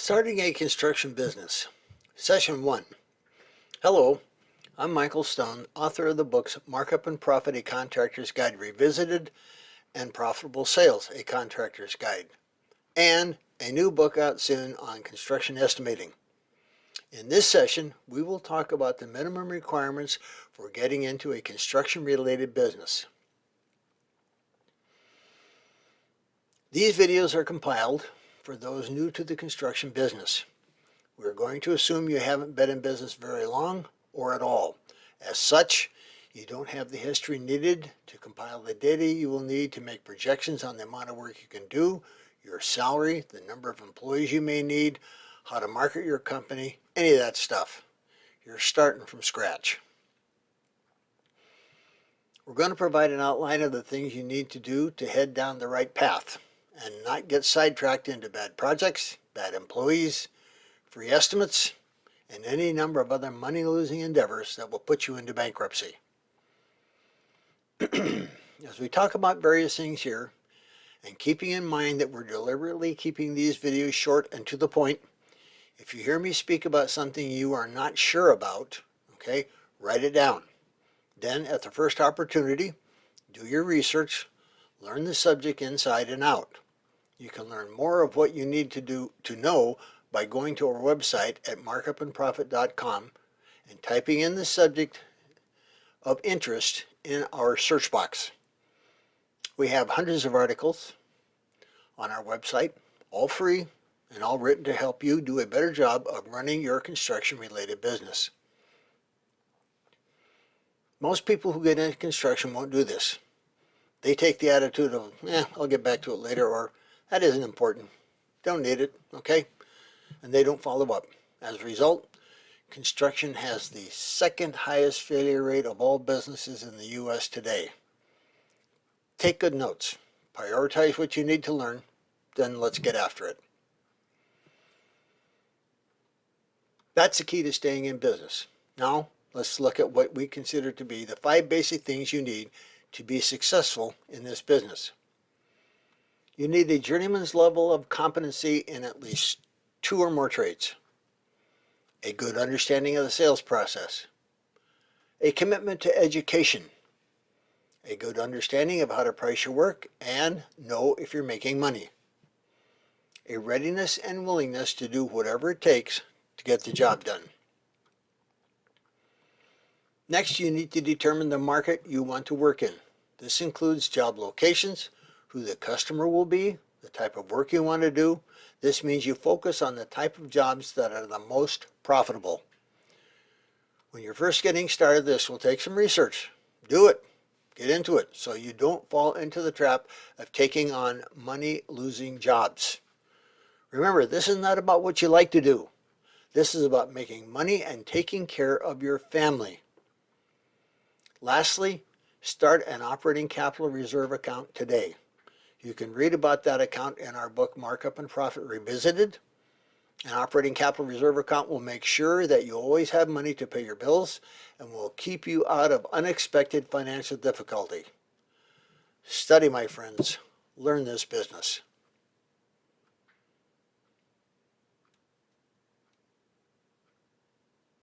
Starting a construction business. Session 1. Hello, I'm Michael Stone, author of the books Markup and Profit, A Contractor's Guide Revisited, and Profitable Sales, A Contractor's Guide, and a new book out soon on construction estimating. In this session, we will talk about the minimum requirements for getting into a construction-related business. These videos are compiled for those new to the construction business. We're going to assume you haven't been in business very long or at all. As such, you don't have the history needed to compile the data you will need to make projections on the amount of work you can do, your salary, the number of employees you may need, how to market your company, any of that stuff. You're starting from scratch. We're going to provide an outline of the things you need to do to head down the right path and not get sidetracked into bad projects, bad employees, free estimates, and any number of other money-losing endeavors that will put you into bankruptcy. As we talk about various things here, and keeping in mind that we're deliberately keeping these videos short and to the point, if you hear me speak about something you are not sure about, okay, write it down. Then at the first opportunity, do your research, learn the subject inside and out. You can learn more of what you need to do to know by going to our website at markupandprofit.com and typing in the subject of interest in our search box. We have hundreds of articles on our website, all free and all written to help you do a better job of running your construction related business. Most people who get into construction won't do this. They take the attitude of, eh, I'll get back to it later, or that isn't important. Don't need it, okay? And they don't follow up. As a result, construction has the second highest failure rate of all businesses in the U.S. today. Take good notes. Prioritize what you need to learn, then let's get after it. That's the key to staying in business. Now, let's look at what we consider to be the five basic things you need to be successful in this business. You need a journeyman's level of competency in at least two or more trades, a good understanding of the sales process, a commitment to education, a good understanding of how to price your work and know if you're making money, a readiness and willingness to do whatever it takes to get the job done. Next, you need to determine the market you want to work in. This includes job locations, who the customer will be, the type of work you want to do. This means you focus on the type of jobs that are the most profitable. When you're first getting started, this will take some research. Do it. Get into it so you don't fall into the trap of taking on money-losing jobs. Remember, this is not about what you like to do. This is about making money and taking care of your family. Lastly, start an operating capital reserve account today. You can read about that account in our book, Markup and Profit Revisited. An operating capital reserve account will make sure that you always have money to pay your bills and will keep you out of unexpected financial difficulty. Study, my friends. Learn this business.